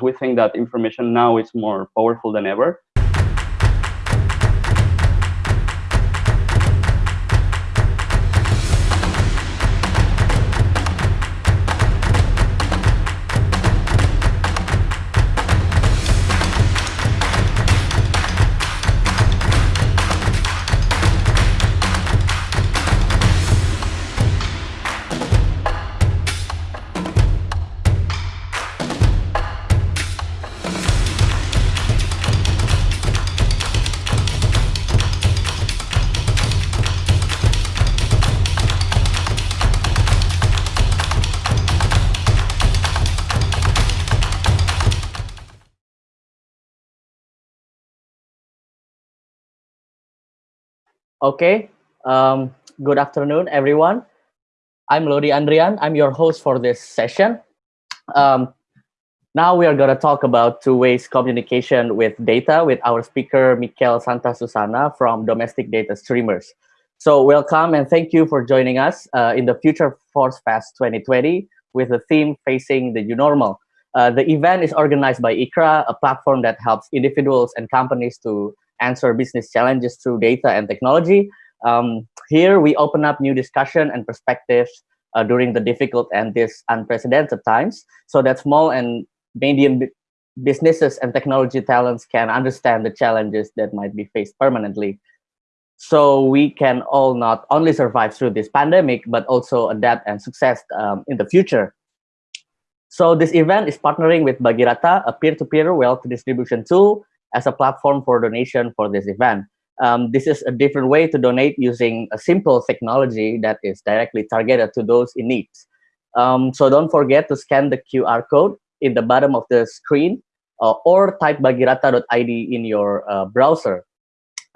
We think that information now is more powerful than ever. Okay, um, good afternoon, everyone. I'm Lodi Andrian. I'm your host for this session. Um, now we are going to talk about two ways communication with data with our speaker, Mikel Santa Susana from Domestic Data Streamers. So welcome and thank you for joining us uh, in the Future Force Fest 2020 with the theme Facing the New Normal. Uh, the event is organized by ICRA, a platform that helps individuals and companies to answer business challenges through data and technology. Um, here we open up new discussion and perspectives uh, during the difficult and this unprecedented times so that small and medium businesses and technology talents can understand the challenges that might be faced permanently. So we can all not only survive through this pandemic, but also adapt and success um, in the future. So this event is partnering with Bagirata, a peer-to-peer -peer wealth distribution tool as a platform for donation for this event. Um, this is a different way to donate using a simple technology that is directly targeted to those in need. Um, so don't forget to scan the QR code in the bottom of the screen uh, or type bagirata.id in your uh, browser.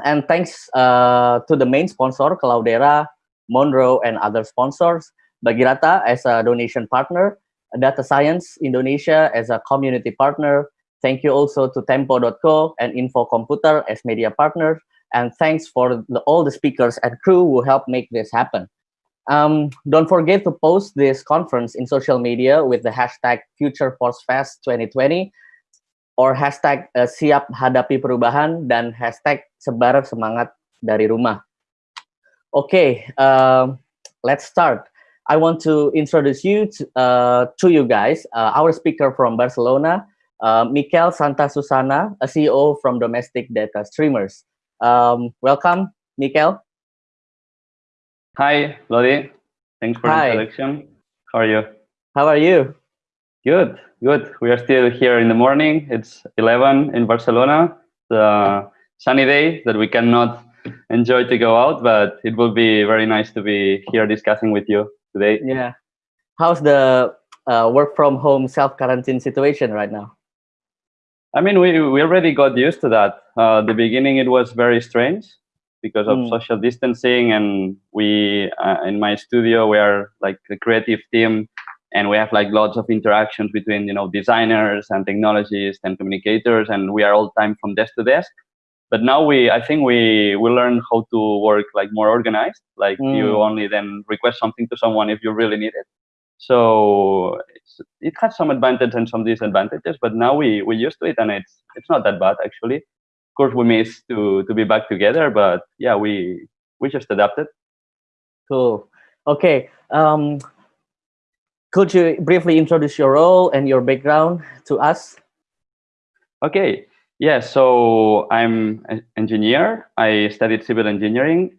And thanks uh, to the main sponsor, Cloudera, Monroe, and other sponsors, Bagirata as a donation partner, Data Science Indonesia as a community partner, Thank you also to Tempo.co and Info Computer as media partners. And thanks for the, all the speakers and crew who helped make this happen. Um, don't forget to post this conference in social media with the hashtag FutureForceFest 2020 or hashtag uh, siap hadapi perubahan dan hashtag sebar semangat dari rumah. Okay, uh, let's start. I want to introduce you to, uh, to you guys, uh, our speaker from Barcelona, uh, Mikel Santa Susana, a CEO from Domestic Data Streamers. Um, welcome, Mikel. Hi, Lodi. Thanks for Hi. the introduction. How are you? How are you? Good, good. We are still here in the morning. It's 11 in Barcelona. The sunny day that we cannot enjoy to go out, but it will be very nice to be here discussing with you today. Yeah. How's the uh, work from home self quarantine situation right now? I mean, we, we already got used to that. Uh, the beginning, it was very strange because of mm. social distancing. And we, uh, in my studio, we are like the creative team and we have like lots of interactions between, you know, designers and technologists and communicators. And we are all time from desk to desk. But now we, I think we, we learn how to work like more organized. Like mm. you only then request something to someone if you really need it. So it has some advantages and some disadvantages, but now we we used to it, and it's it's not that bad actually. Of course, we miss to to be back together, but yeah, we we just adapted. Cool. Okay. Um, could you briefly introduce your role and your background to us? Okay. Yeah. So I'm an engineer. I studied civil engineering,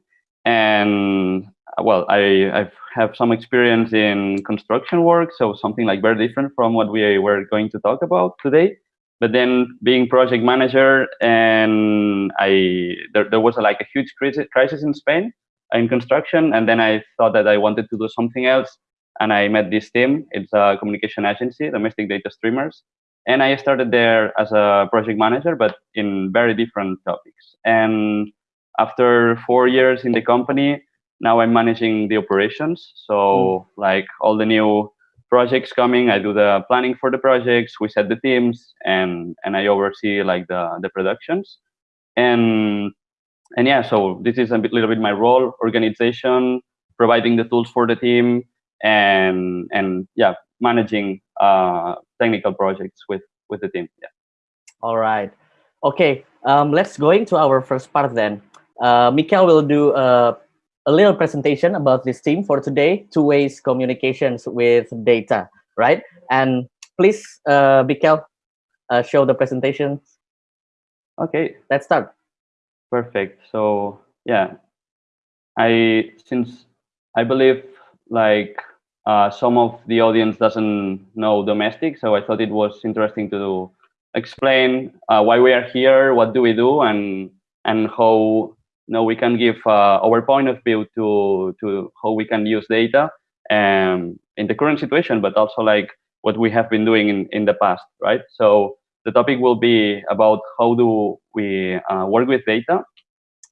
and well, I I've have some experience in construction work, so something like very different from what we were going to talk about today. But then being project manager, and I there, there was a, like a huge crisis, crisis in Spain uh, in construction, and then I thought that I wanted to do something else, and I met this team. It's a communication agency, Domestic Data Streamers, and I started there as a project manager, but in very different topics. And after four years in the company, now I'm managing the operations. So mm. like all the new projects coming, I do the planning for the projects, we set the teams and, and I oversee like the, the productions. And, and yeah, so this is a bit, little bit my role, organization, providing the tools for the team and, and yeah, managing uh, technical projects with, with the team. Yeah. All right. Okay. Um, let's go into our first part then. Uh, Mikael will do a, a little presentation about this team for today, two ways communications with data, right? And please, uh, Mikael, uh, show the presentation. Okay. Let's start. Perfect. So yeah, I since I believe like uh, some of the audience doesn't know domestic, so I thought it was interesting to explain uh, why we are here, what do we do, and and how know we can give uh, our point of view to to how we can use data um, in the current situation, but also like what we have been doing in, in the past, right? So the topic will be about how do we uh, work with data.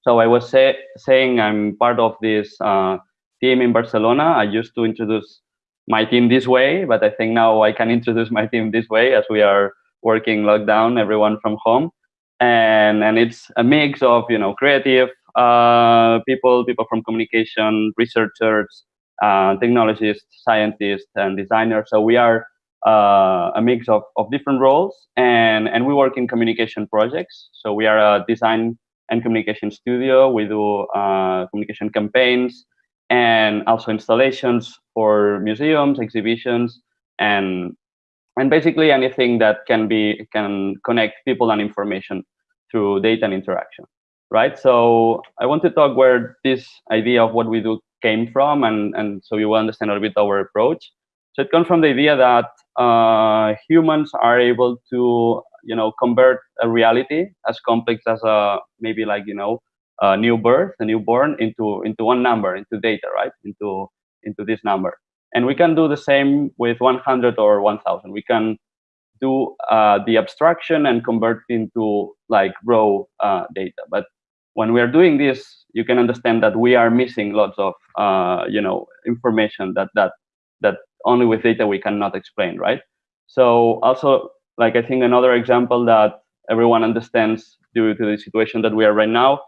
So I was say, saying I'm part of this uh, team in Barcelona. I used to introduce my team this way, but I think now I can introduce my team this way as we are working lockdown, everyone from home. And, and it's a mix of, you know, creative uh, people, people from communication, researchers, uh, technologists, scientists, and designers. So we are uh, a mix of, of different roles and, and we work in communication projects. So we are a design and communication studio. We do uh, communication campaigns and also installations for museums, exhibitions, and and basically anything that can be can connect people and information through data and interaction, right? So I want to talk where this idea of what we do came from, and and so you will understand a little bit our approach. So it comes from the idea that uh, humans are able to you know convert a reality as complex as a maybe like you know a new birth, a newborn into into one number, into data, right? Into into this number, and we can do the same with 100 or 1,000. We can do uh, the abstraction and convert into like raw uh, data. But when we are doing this, you can understand that we are missing lots of uh, you know information that that that only with data we cannot explain, right? So also, like I think another example that everyone understands due to the situation that we are right now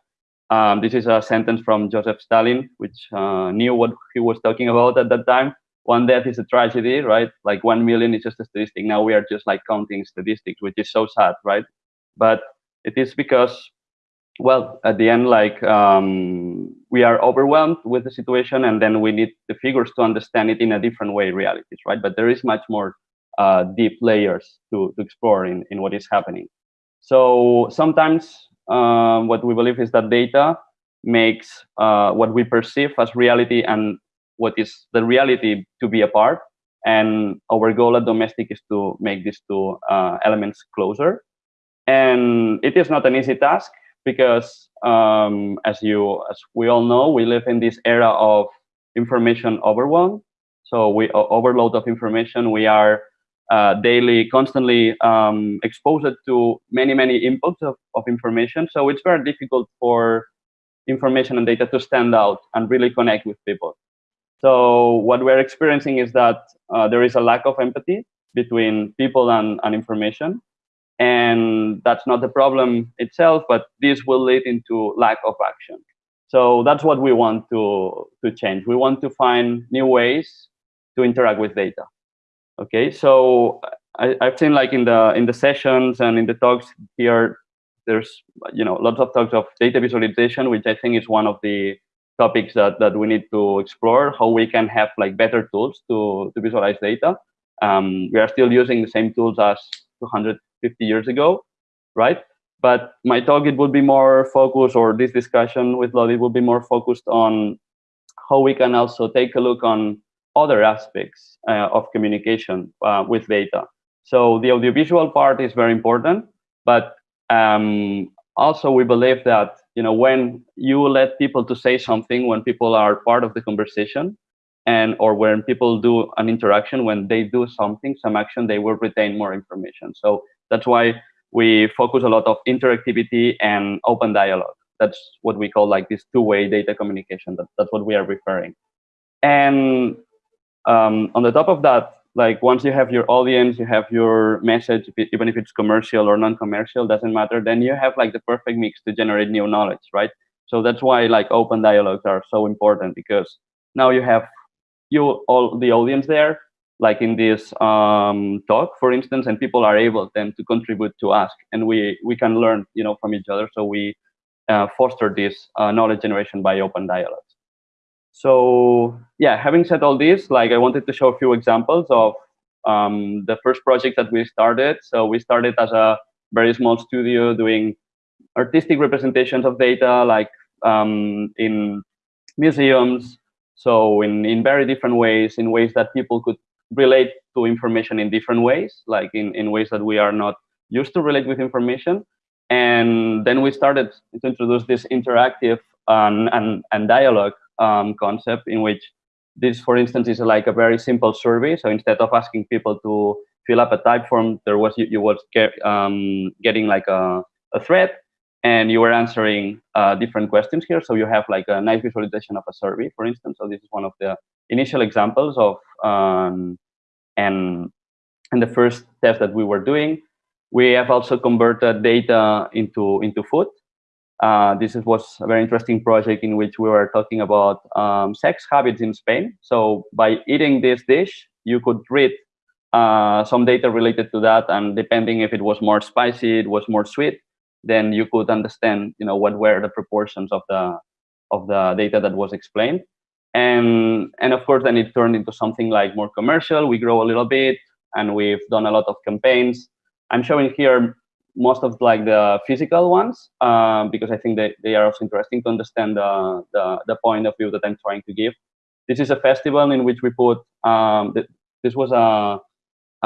um, this is a sentence from Joseph Stalin, which uh, knew what he was talking about at that time. One death is a tragedy, right? Like one million is just a statistic. Now we are just like counting statistics, which is so sad, right? But it is because, well, at the end, like um, we are overwhelmed with the situation, and then we need the figures to understand it in a different way, realities, right? But there is much more uh, deep layers to, to explore in, in what is happening. So sometimes um, what we believe is that data makes uh, what we perceive as reality and what is the reality to be apart. And our goal at Domestic is to make these two uh, elements closer. And it is not an easy task because, um, as you, as we all know, we live in this era of information overwhelm. So we overload of information. We are uh, daily, constantly um, exposed to many, many inputs of, of information. So it's very difficult for information and data to stand out and really connect with people. So what we're experiencing is that uh, there is a lack of empathy between people and, and information. And that's not the problem itself, but this will lead into lack of action. So that's what we want to, to change. We want to find new ways to interact with data. Okay, so I, have seen like in the in the sessions and in the talks here, there's you know lots of talks of data visualization, which I think is one of the topics that, that we need to explore, how we can have like better tools to, to visualize data. Um, we are still using the same tools as 250 years ago, right? But my talk, it would be more focused, or this discussion with Lodi will be more focused on how we can also take a look on other aspects uh, of communication uh, with data. So the audiovisual part is very important, but um, also we believe that you know when you let people to say something, when people are part of the conversation, and or when people do an interaction, when they do something, some action, they will retain more information. So that's why we focus a lot of interactivity and open dialogue. That's what we call like this two-way data communication. That, that's what we are referring. And um, on the top of that, like once you have your audience, you have your message, even if it's commercial or non-commercial, doesn't matter. Then you have like the perfect mix to generate new knowledge, right? So that's why like open dialogues are so important because now you have you all the audience there. Like in this um, talk, for instance, and people are able then to contribute to ask, and we we can learn, you know, from each other. So we uh, foster this uh, knowledge generation by open dialogues. So yeah, having said all this, like I wanted to show a few examples of um, the first project that we started. So we started as a very small studio doing artistic representations of data, like um, in museums. So in, in very different ways, in ways that people could relate to information in different ways, like in, in ways that we are not used to relate with information. And then we started to introduce this interactive and, and, and dialogue um, concept in which this, for instance, is like a very simple survey. So instead of asking people to fill up a type form, there was you, you was get, um, getting like a, a thread and you were answering uh, different questions here. So you have like a nice visualization of a survey, for instance. So this is one of the initial examples of um, and and the first test that we were doing. We have also converted data into into food. Uh, this was a very interesting project in which we were talking about um, sex habits in Spain. So by eating this dish, you could read uh, some data related to that, and depending if it was more spicy, it was more sweet, then you could understand, you know, what were the proportions of the of the data that was explained. And and of course, then it turned into something like more commercial. We grow a little bit, and we've done a lot of campaigns. I'm showing here most of like the physical ones um, because I think they, they are also interesting to understand the, the, the point of view that I'm trying to give. This is a festival in which we put, um, this was a,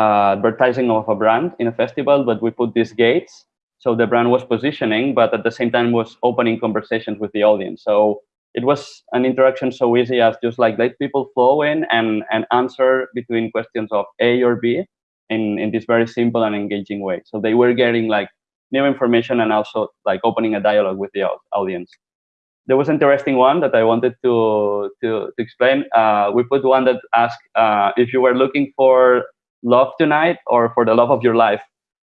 a, advertising of a brand in a festival, but we put these gates. So the brand was positioning, but at the same time was opening conversations with the audience. So it was an interaction so easy as just like let people flow in and, and answer between questions of A or B in, in this very simple and engaging way. So they were getting like new information and also like opening a dialogue with the audience. There was an interesting one that I wanted to, to, to explain. Uh, we put one that asked uh, if you were looking for love tonight or for the love of your life,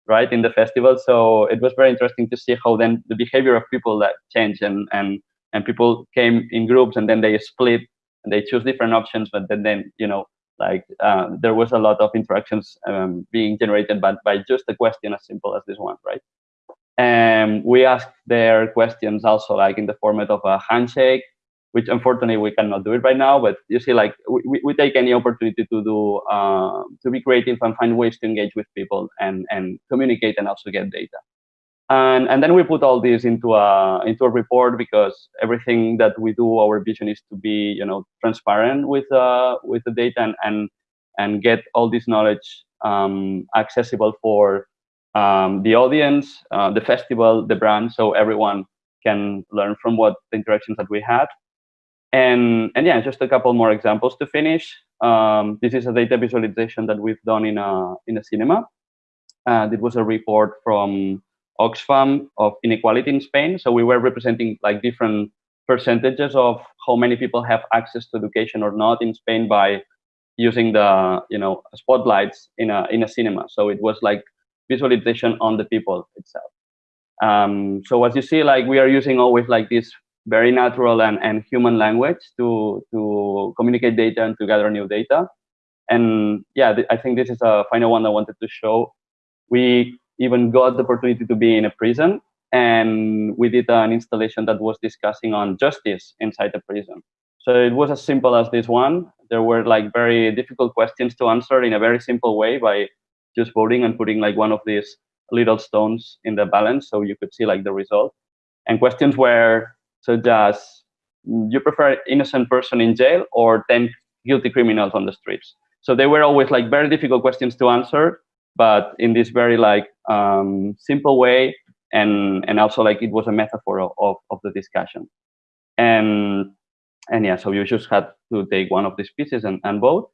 right, in the festival. So it was very interesting to see how then the behavior of people that changed and, and, and people came in groups and then they split and they choose different options, but then, then you know, like uh, there was a lot of interactions um, being generated by, by just a question as simple as this one, right? And we asked their questions also like in the format of a handshake, which unfortunately we cannot do it right now, but you see like we, we take any opportunity to do, uh, to be creative and find ways to engage with people and, and communicate and also get data and and then we put all this into a into a report because everything that we do our vision is to be you know transparent with uh with the data and and, and get all this knowledge um, accessible for um, the audience uh, the festival the brand so everyone can learn from what the interactions that we had. And and yeah just a couple more examples to finish. Um, this is a data visualization that we've done in a in a cinema. And it was a report from Oxfam of inequality in Spain. So we were representing like different percentages of how many people have access to education or not in Spain by using the you know spotlights in a in a cinema. So it was like visualization on the people itself. Um, so as you see, like we are using always like this very natural and, and human language to to communicate data and to gather new data. And yeah, I think this is a final one I wanted to show. We even got the opportunity to be in a prison and we did an installation that was discussing on justice inside the prison. So it was as simple as this one. There were like very difficult questions to answer in a very simple way by just voting and putting like one of these little stones in the balance so you could see like the result. And questions were such as, you prefer innocent person in jail or 10 guilty criminals on the streets? So they were always like very difficult questions to answer but in this very like um, simple way and and also like it was a metaphor of, of, the discussion. And and yeah so you just had to take one of these pieces and, and vote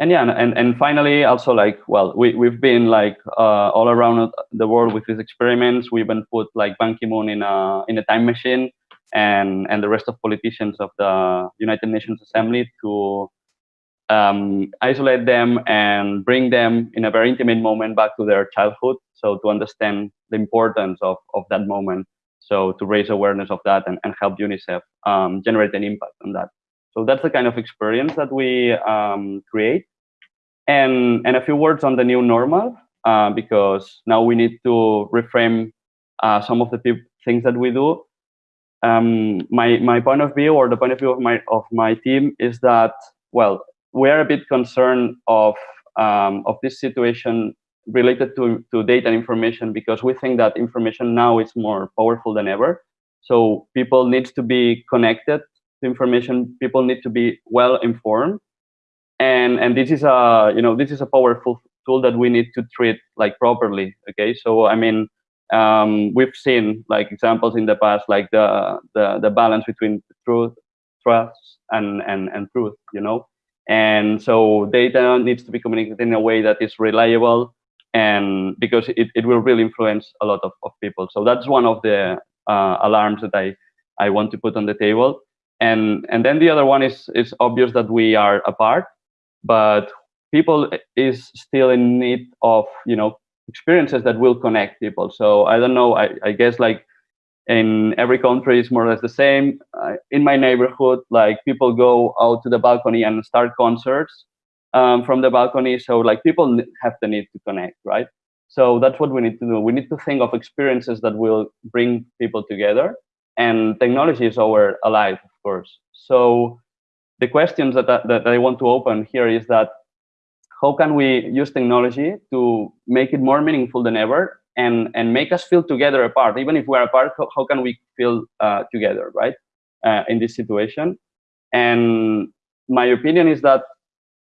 and yeah and, and finally also like well we, we've been like uh, all around the world with these experiments. We even put like ban ki-moon in a in a time machine and and the rest of politicians of the united nations assembly to um, isolate them and bring them in a very intimate moment back to their childhood. So to understand the importance of, of that moment. So to raise awareness of that and, and help UNICEF um, generate an impact on that. So that's the kind of experience that we um, create. And, and a few words on the new normal, uh, because now we need to reframe uh, some of the things that we do. Um, my, my point of view or the point of view of my, of my team is that, well, we are a bit concerned of, um, of this situation related to, to data and information because we think that information now is more powerful than ever. So people need to be connected to information. People need to be well informed, and and this is a you know this is a powerful tool that we need to treat like properly. Okay, so I mean um, we've seen like examples in the past like the the, the balance between truth, trust, and and and truth. You know, and so data needs to be communicated in a way that is reliable and because it, it will really influence a lot of, of people. So that's one of the uh, alarms that I, I want to put on the table. And, and then the other one is, is obvious that we are apart, but people is still in need of, you know, experiences that will connect people. So I don't know, I, I guess like in every country is more or less the same. Uh, in my neighborhood, like people go out to the balcony and start concerts um, from the balcony. So like people have the need to connect, right? So that's what we need to do. We need to think of experiences that will bring people together. And technology is our ally, of course. So the questions that, that, that I want to open here is that how can we use technology to make it more meaningful than ever and, and make us feel together apart? Even if we're apart, how, how can we feel uh, together, right, uh, in this situation? And my opinion is that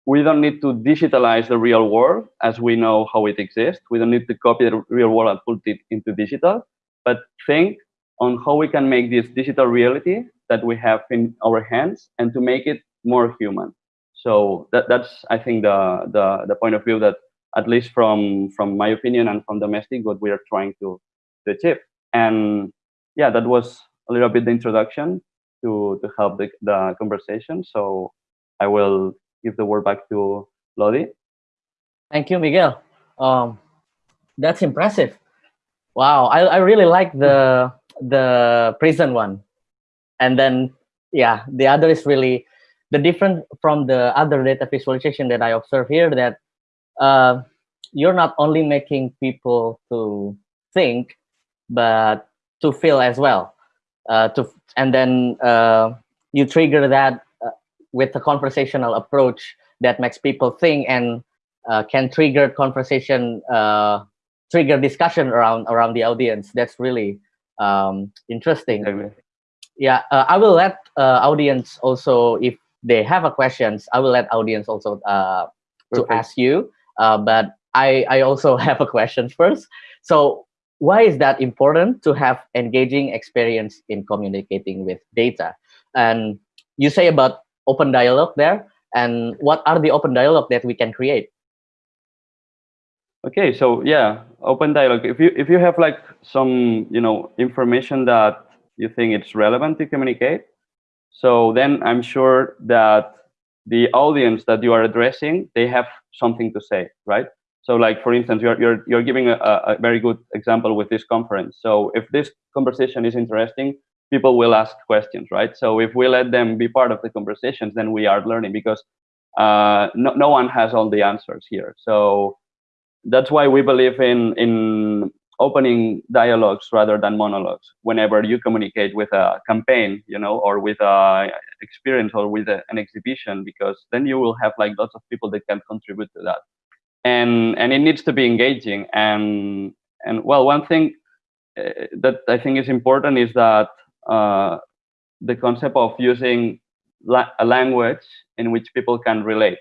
we don't need to digitalize the real world as we know how it exists. We don't need to copy the real world and put it into digital, but think on how we can make this digital reality that we have in our hands and to make it more human. So that, that's, I think, the, the, the point of view that, at least from, from my opinion and from domestic, what we are trying to, to achieve. And yeah, that was a little bit the introduction to, to help the, the conversation. So I will give the word back to Lodi. Thank you, Miguel. Um, that's impressive. Wow, I, I really like the the prison one, and then yeah, the other is really the different from the other data visualization that I observe here. That uh, you're not only making people to think, but to feel as well. Uh, to and then uh, you trigger that with a conversational approach that makes people think and uh, can trigger conversation, uh, trigger discussion around around the audience. That's really um, interesting. Yeah, uh, I will let uh, audience also if they have a questions. I will let audience also uh, to ask you. Uh, but I I also have a question first. So why is that important to have engaging experience in communicating with data? And you say about open dialogue there and what are the open dialogue that we can create okay so yeah open dialogue if you if you have like some you know information that you think it's relevant to communicate so then i'm sure that the audience that you are addressing they have something to say right so like for instance you're you're, you're giving a, a very good example with this conference so if this conversation is interesting people will ask questions, right? So if we let them be part of the conversations, then we are learning because uh, no, no one has all the answers here. So that's why we believe in in opening dialogues rather than monologues whenever you communicate with a campaign you know or with a experience or with a, an exhibition because then you will have like lots of people that can contribute to that. And and it needs to be engaging. And and well one thing uh, that i think is important is that uh, the concept of using la a language in which people can relate.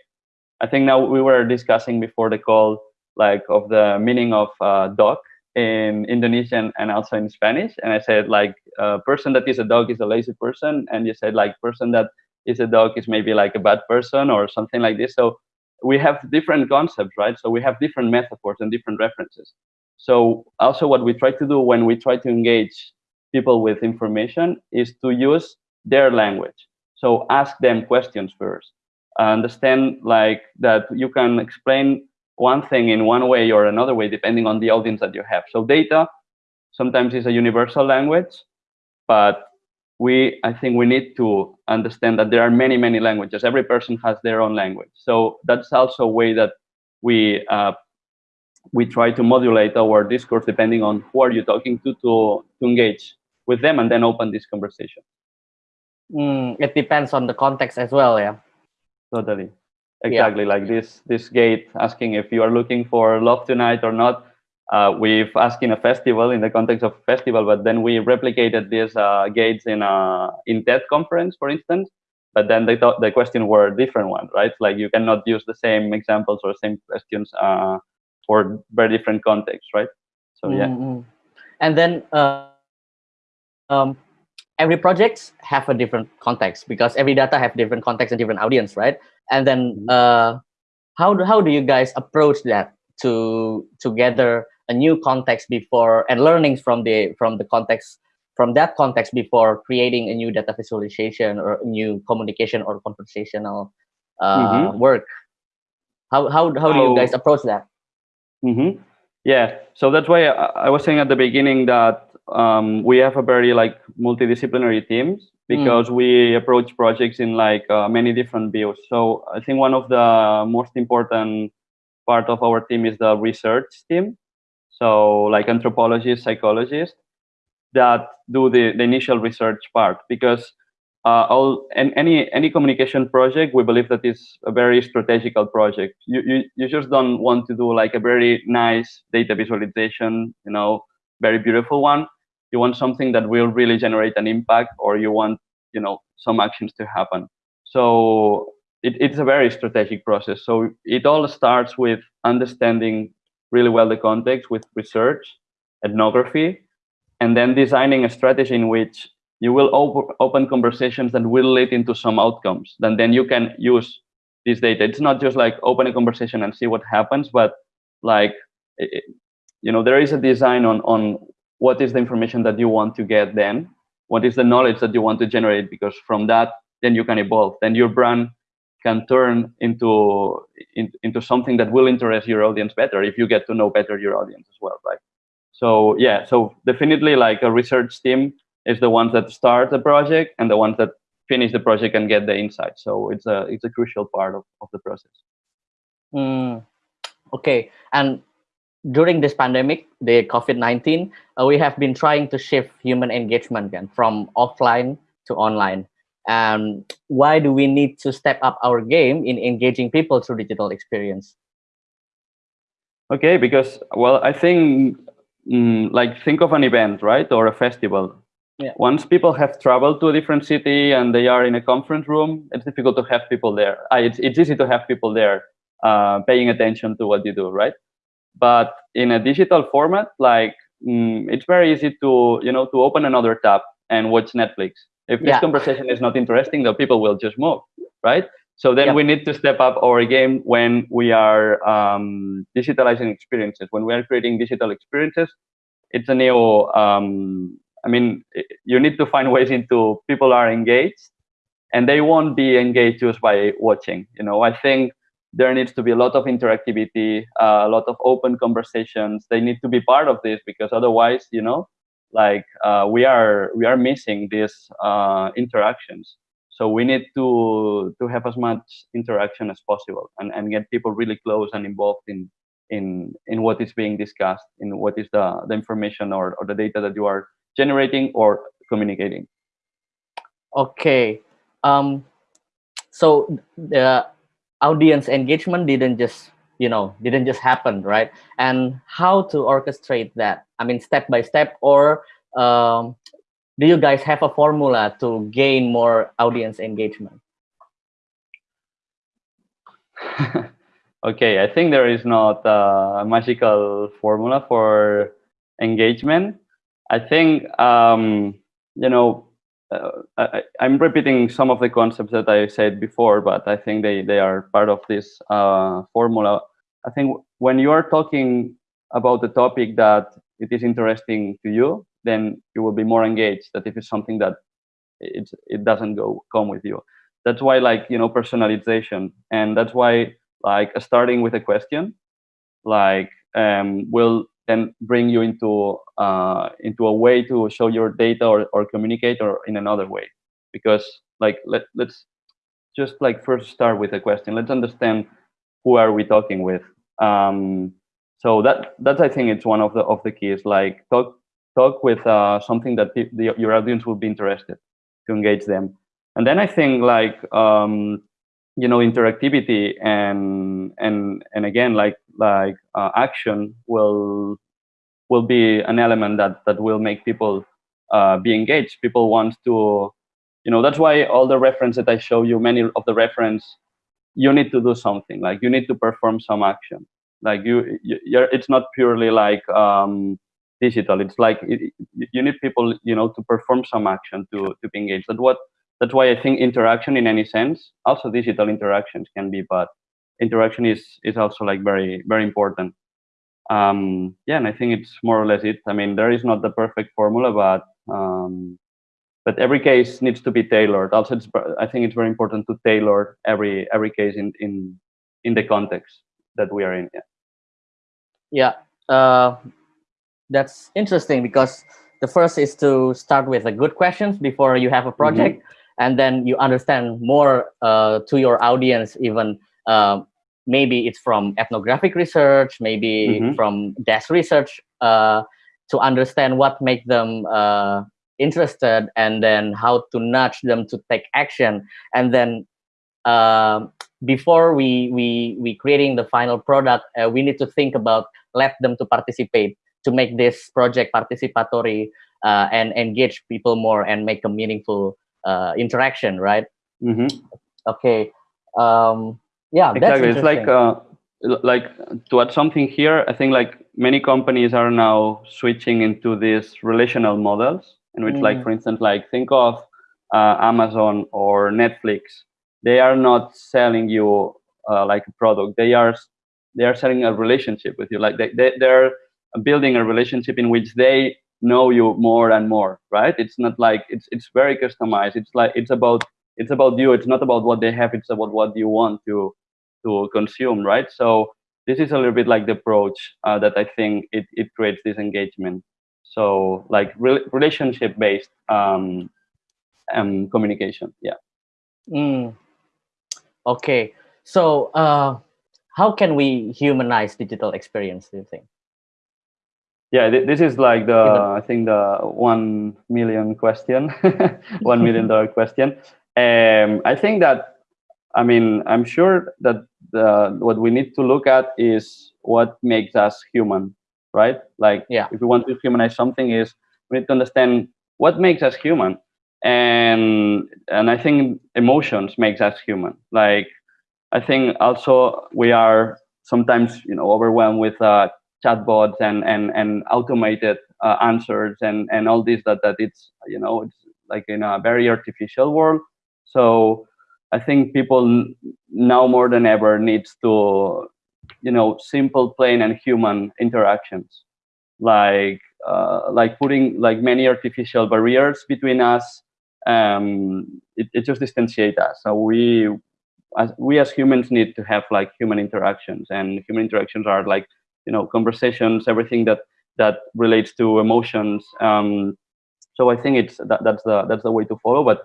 I think now we were discussing before the call, like of the meaning of uh, dog in Indonesian and also in Spanish. And I said like a person that is a dog is a lazy person. And you said like person that is a dog is maybe like a bad person or something like this. So we have different concepts, right? So we have different metaphors and different references. So also what we try to do when we try to engage people with information is to use their language. So ask them questions first. Understand like that you can explain one thing in one way or another way depending on the audience that you have. So data sometimes is a universal language, but we I think we need to understand that there are many, many languages. Every person has their own language. So that's also a way that we uh, we try to modulate our discourse depending on who are you talking to to, to engage with them and then open this conversation. Mm, it depends on the context as well, yeah. Totally, exactly. Yeah. Like this this gate asking if you are looking for love tonight or not. Uh, we've asked in a festival in the context of festival, but then we replicated these uh, gates in a in TED conference, for instance. But then they thought the question were different one, right? Like you cannot use the same examples or same questions uh, for very different contexts, right? So yeah. Mm -hmm. And then uh, um, every projects have a different context because every data have different context and different audience, right? And then mm-hmm. uh, how do how do you guys approach that to to gather a new context before and learnings from the from the context from that context before creating a new data visualization or new communication or conversational uh, mm -hmm. work? How how how do you guys approach that? Mm -hmm. Yeah, so that's why I, I, was saying at the beginning that um, we have a very like multidisciplinary teams because mm. we approach projects in like uh, many different views. So I think one of the most important part of our team is the research team. So like anthropologists, psychologists that do the, the initial research part because uh, all and any any communication project we believe that is a very strategical project you, you you just don't want to do like a very nice data visualization you know very beautiful one you want something that will really generate an impact or you want you know some actions to happen so it, it's a very strategic process so it all starts with understanding really well the context with research ethnography and then designing a strategy in which you will op open conversations that will lead into some outcomes. Then then you can use this data. It's not just like open a conversation and see what happens, but like it, you know there is a design on on what is the information that you want to get then? What is the knowledge that you want to generate? Because from that then you can evolve. Then your brand can turn into in, into something that will interest your audience better if you get to know better your audience as well right? So yeah so definitely like a research team is the ones that start the project and the ones that finish the project and get the insight. So it's a it's a crucial part of, of the process. Mm, okay, and during this pandemic, the COVID-19, uh, we have been trying to shift human engagement again from offline to online. And why do we need to step up our game in engaging people through digital experience? Okay, because, well, I think, mm, like, think of an event, right, or a festival. Yeah. Once people have traveled to a different city and they are in a conference room, it's difficult to have people there. Uh, it's, it's easy to have people there uh, paying attention to what you do, right? But in a digital format, like mm, it's very easy to you know to open another tab and watch Netflix. If this yeah. conversation is not interesting, the people will just move, right? So then yeah. we need to step up our game when we are um, digitalizing experiences. When we are creating digital experiences, it's a new um, I mean, you need to find ways into people are engaged and they won't be engaged just by watching. You know, I think there needs to be a lot of interactivity, uh, a lot of open conversations. They need to be part of this because otherwise, you know, like uh, we are we are missing these uh, interactions. So we need to to have as much interaction as possible and, and get people really close and involved in in in what is being discussed, in what is the, the information or, or the data that you are generating or communicating. Okay. Um, so the audience engagement didn't just you know didn't just happen right? And how to orchestrate that? I mean step by step or um, do you guys have a formula to gain more audience engagement? Okay i think there is not a magical formula for engagement. I think, um, you know, uh, I, am repeating some of the concepts that I said before, but I think they, they are part of this uh, formula. I think when you are talking about the topic that it is interesting to you, then you will be more engaged that if it's something that it, it doesn't go come with you. That's why like, you know, personalization. And that's why like starting with a question, like um, will then bring you into uh, into a way to show your data or, or communicate or in another way because like let, let's just like first start with a question let's understand who are we talking with Um, so that that I think it's one of the of the keys. Like talk talk with uh, something that the, the, your audience will be interested to engage them. And then I think like um, you know interactivity and and and again like like uh, action will will be an element that that will make people uh, be engaged. People want to, you know, that's why all the reference that I show you, many of the reference, you need to do something. Like you need to perform some action. Like you, you it's not purely like um, digital. It's like it, you need people, you know, to perform some action to to be engaged. That's what. That's why I think interaction, in any sense, also digital interactions can be, but interaction is is also like very very important um, yeah, and I think it's more or less it. I mean, there is not the perfect formula, but um, but every case needs to be tailored. Also, it's, I think it's very important to tailor every every case in in in the context that we are in. Yeah. Yeah, uh, that's interesting because the first is to start with a good questions before you have a project, mm -hmm. and then you understand more uh, to your audience even. Uh, maybe it's from ethnographic research, maybe mm -hmm. from desk research uh, to understand what make them uh, interested and then how to nudge them to take action. And then uh, before we, we, we creating the final product, uh, we need to think about let them to participate to make this project participatory uh, and engage people more and make a meaningful uh, interaction, right? Mm -hmm. Okay. Um, yeah exactly. It's like uh, like to add something here i think like many companies are now switching into these relational models in which mm. like for instance like think of uh, amazon or netflix. They are not selling you uh, like a product. They are they are selling a relationship with you. Like they, they they're building a relationship in which they know you more and more right? It's not like it's it's very customized. It's like it's about it's about you. It's not about what they have. It's about what you want to to consume, right? So this is a little bit like the approach uh, that I think it, it creates this engagement. So like re relationship based um, um, communication. Yeah. Mm. Okay. So uh, how can we humanize digital experience? Do you think? Yeah, th this is like the I think the one million question, one million dollar question. Um, I think that I mean, I'm sure that the, what we need to look at is what makes us human, right? Like, yeah. if we want to humanize something, is we need to understand what makes us human, and and I think emotions makes us human. Like, I think also we are sometimes you know overwhelmed with uh, chatbots and and and automated uh, answers and and all this that that it's you know it's like in a very artificial world. So I think people now more than ever needs to, you know, simple, plain, and human interactions, like uh, like putting like many artificial barriers between us. Um, it, it just distantiates us. So we, as we as humans, need to have like human interactions, and human interactions are like you know conversations, everything that that relates to emotions. Um, so I think it's that, that's the that's the way to follow, but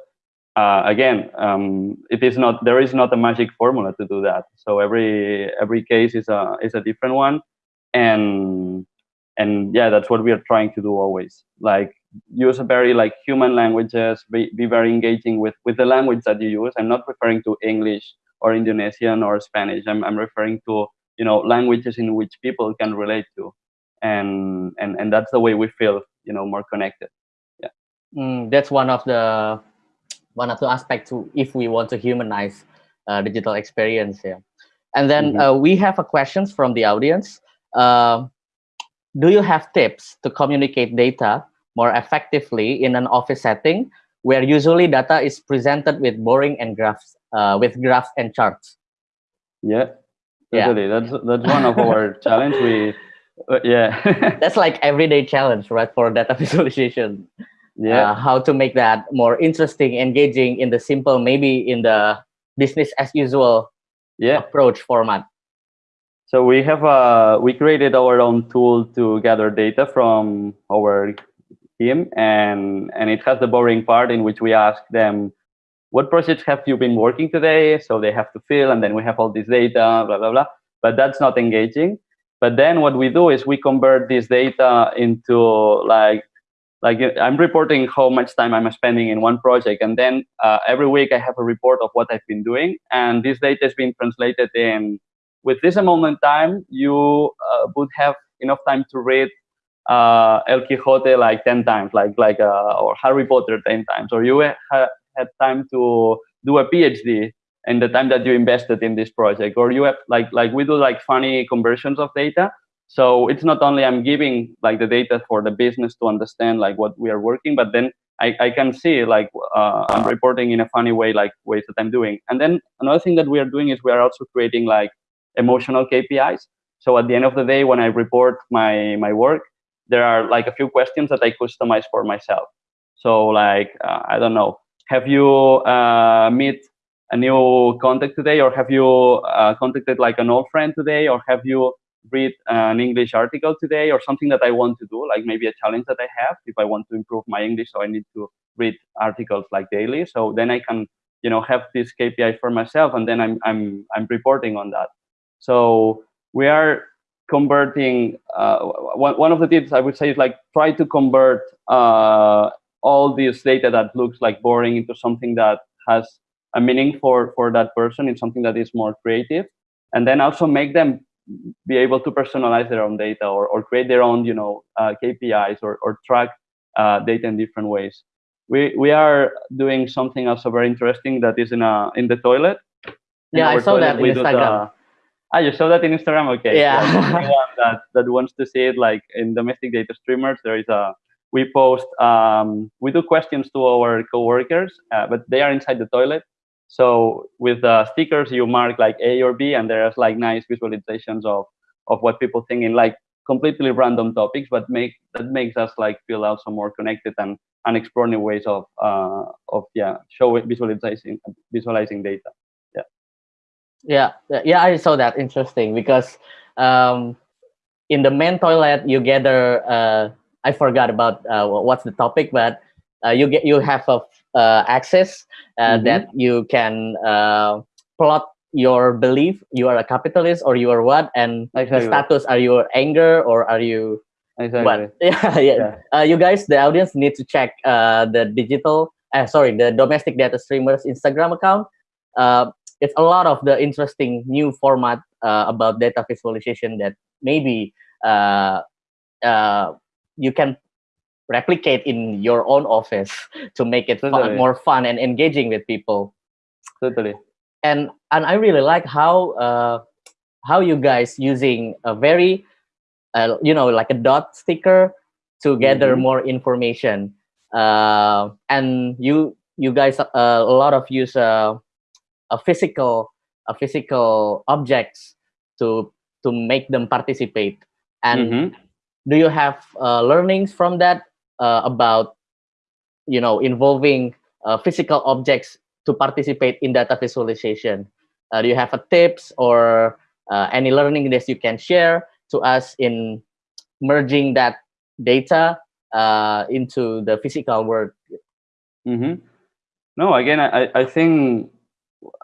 uh, again, um, it is not there is not a magic formula to do that. So every every case is a is a different one, and and yeah, that's what we are trying to do always. Like use a very like human languages, be, be very engaging with with the language that you use. I'm not referring to English or Indonesian or Spanish. I'm I'm referring to you know languages in which people can relate to, and and and that's the way we feel you know more connected. Yeah, mm, that's one of the one of the aspects to if we want to humanize uh, digital experience here. And then mm -hmm. uh, we have a questions from the audience. Uh, do you have tips to communicate data more effectively in an office setting where usually data is presented with boring and graphs uh, with graphs and charts? Yeah, totally. Yeah. That's that's one of our challenge. We uh, yeah. that's like everyday challenge, right, for data visualization yeah. Uh, how to make that more interesting engaging in the simple maybe in the business as usual yeah. approach format. So we have uh we created our own tool to gather data from our team and and it has the boring part in which we ask them what projects have you been working today? So they have to fill and then we have all this data blah blah blah. But that's not engaging. But then what we do is we convert this data into like like I'm reporting how much time I'm spending in one project, and then uh, every week I have a report of what I've been doing, and this data is being translated in. With this amount of time, you uh, would have enough time to read uh, El Quixote like ten times, like like uh, or Harry Potter ten times, or you ha had time to do a PhD in the time that you invested in this project, or you have like like we do like funny conversions of data so it's not only I'm giving like the data for the business to understand like what we are working, but then I, I can see like uh, I'm reporting in a funny way, like ways that I'm doing. And then another thing that we are doing is we are also creating like emotional KPIs. So at the end of the day, when I report my my work, there are like a few questions that I customize for myself. So like uh, I don't know, have you uh, meet a new contact today, or have you uh, contacted like an old friend today, or have you read an English article today or something that I want to do, like maybe a challenge that I have if I want to improve my English. So I need to read articles like daily. So then I can, you know, have this KPI for myself, and then I'm I'm I'm reporting on that. So we are converting. Uh, one one of the tips I would say is like try to convert uh, all this data that looks like boring into something that has a meaning for for that person in something that is more creative and then also make them be able to personalize their own data or, or create their own, you know, uh, KPIs or, or track uh, data in different ways. We, we are doing something also very interesting that is in a in the toilet. Yeah, I saw that in Instagram. ah, you saw that in Instagram? Okay. Yeah. that, that wants to see it, like in domestic data streamers, there is a we post um, we do questions to our coworkers, uh, but they are inside the toilet so with the stickers, you mark like A or B, and there's like nice visualizations of of what people think in like completely random topics, but make that makes us like feel also more connected and and explore new ways of uh, of yeah showing visualizing visualizing data. Yeah. Yeah, yeah, I saw that interesting because um, in the main toilet you gather. Uh, I forgot about uh, what's the topic, but uh, you get you have a uh, access uh, mm-hmm. that you can uh, plot your belief you are a capitalist or you are what and exactly. the status are you anger or are you exactly. what yeah yeah, yeah. Uh, you guys the audience need to check uh, the digital uh, sorry the domestic data streamers instagram account uh, it's a lot of the interesting new format uh, about data visualization that maybe uh, uh, you can replicate in your own office to make it fun, more fun and engaging with people. Totally. And and i really like how uh, how you guys using a very uh, you know like a dot sticker to gather mm -hmm. more information. Uh, and you you guys uh, a lot of use uh, a physical a physical objects to to make them participate. And mm -hmm. do you have uh, learnings from that uh, about you know involving uh, physical objects to participate in data visualization uh, do you have a tips or uh, any learning that you can share to us in merging that data uh, into the physical world mm -hmm. no again I, I think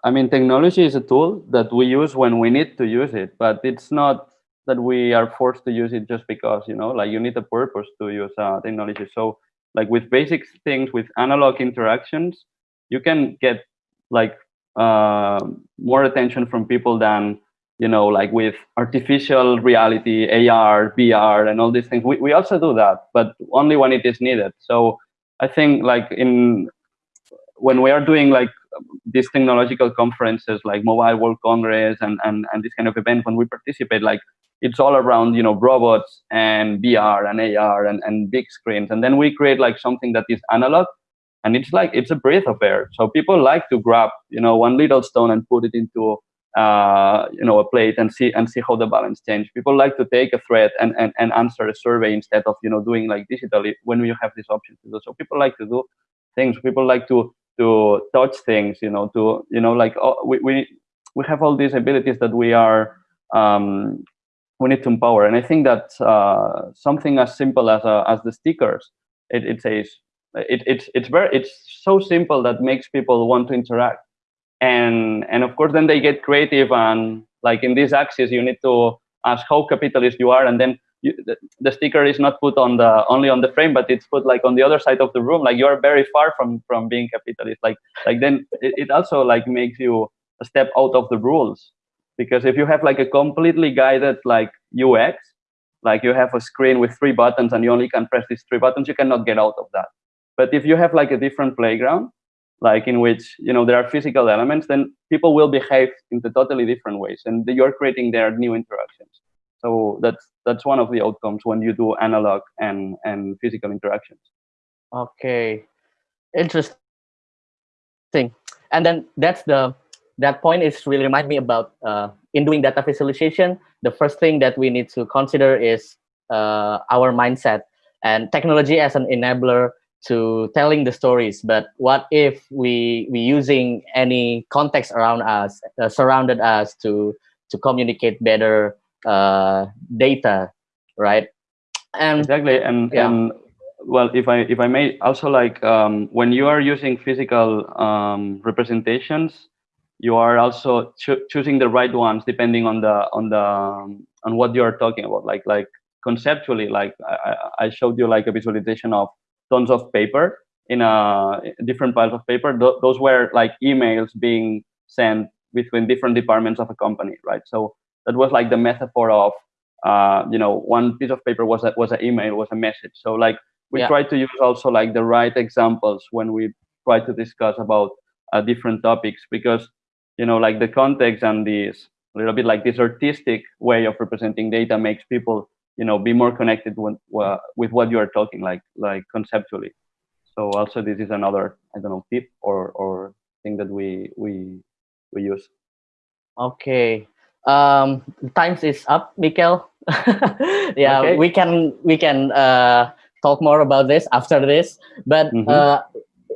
i mean technology is a tool that we use when we need to use it but it's not that we are forced to use it just because you know like you need a purpose to use uh, technology. So like with basic things with analog interactions you can get like uh, more attention from people than you know like with artificial reality ar vr and all these things. We, we also do that but only when it is needed. So i think like in when we are doing like these technological conferences like mobile world congress and, and and this kind of event when we participate like it's all around you know robots and VR and AR and, and big screens. And then we create like something that is analog and it's like it's a breath of air. So people like to grab you know one little stone and put it into uh, you know a plate and see and see how the balance change. People like to take a thread and, and, and answer a survey instead of you know doing like digitally when you have this option to do. So people like to do things. People like to to touch things. You know to you know like oh, we we we have all these abilities that we are um, we need to empower. And I think that uh, something as simple as uh, as the stickers, it, it says it, it's it's very it's so simple that makes people want to interact. And and of course, then they get creative and like in this axis, you need to ask how capitalist you are, and then you, the, the, sticker is not put on the only on the frame, but it's put like on the other side of the room. Like you are very far from from being capitalist. Like like then it, it also like makes you a step out of the rules because if you have like a completely guided like UX, like you have a screen with three buttons and you only can press these three buttons, you cannot get out of that. But if you have like a different playground, like in which you know there are physical elements, then people will behave in the totally different ways, and you're creating their new interactions. So that's that's one of the outcomes when you do analog and and physical interactions. Okay, interesting. And then that's the that point is really remind me about uh, in doing data visualization. The first thing that we need to consider is uh, our mindset and technology as an enabler to telling the stories but what if we we using any context around us uh, surrounded us to to communicate better uh, data right and exactly and yeah. and well if i if i may also like um, when you are using physical um, representations you are also cho choosing the right ones depending on the on the um, on what you are talking about like like conceptually like I, I showed you like a visualization of tons of paper in a different piles of paper. Th those were like emails being sent between different departments of a company, right? So that was like the metaphor of, uh, you know, one piece of paper was a, was an email, was a message. So like we yeah. try to use also like the right examples when we try to discuss about uh, different topics because you know like the context and this a little bit like this artistic way of representing data makes people you know be more connected with, uh, with what you are talking like like conceptually. So also this is another i don't know tip or or thing that we we we use. Okay. Um times is up Mikkel yeah okay. we can we can uh talk more about this after this. But mm -hmm. uh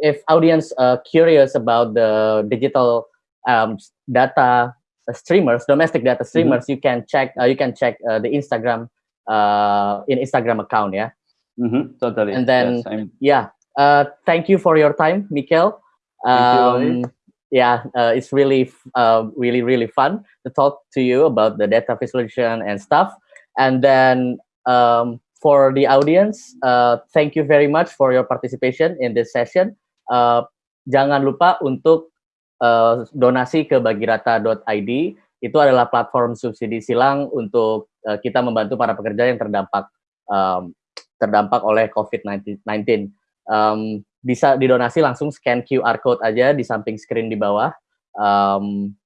if audience uh curious about the digital um data streamers domestic data streamers mm -hmm. you can check uh, you can check uh, the instagram uh, in Instagram account, yeah. Mm-hmm, totally. And then, yes, yeah. Uh, thank you for your time, Mikkel. Um, yeah, uh, it's really, uh, really, really fun to talk to you about the data visualization and stuff. And then um, for the audience, uh, thank you very much for your participation in this session. Uh, jangan lupa untuk uh, donasi ke bagirata.id itu adalah platform subsidi silang untuk uh, kita membantu para pekerja yang terdampak um, terdampak oleh COVID-19. Um, bisa didonasi langsung scan QR code aja di samping screen di bawah. Um,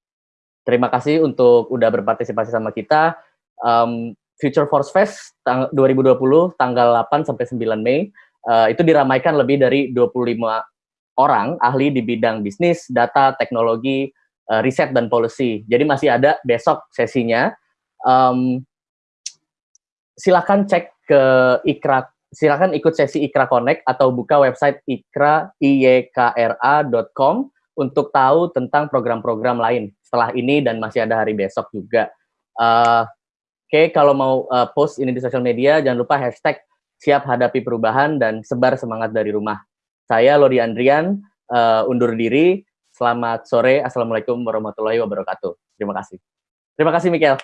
terima kasih untuk udah berpartisipasi sama kita. Um, Future Force Fest tang 2020 tanggal 8 sampai 9 Mei uh, itu diramaikan lebih dari 25 orang ahli di bidang bisnis, data, teknologi, uh, riset dan policy. Jadi masih ada besok sesinya. Um, silakan cek ke Ikra, silakan ikut sesi Ikra Connect atau buka website ikra iyekra.com untuk tahu tentang program-program lain setelah ini dan masih ada hari besok juga. Uh, Oke, okay, kalau mau uh, post ini di sosial media, jangan lupa hashtag siap hadapi perubahan dan sebar semangat dari rumah. Saya Lodi Andrian, uh, undur diri. Selamat sore. Assalamualaikum warahmatullahi wabarakatuh. Terima kasih. Terima kasih, Mikel.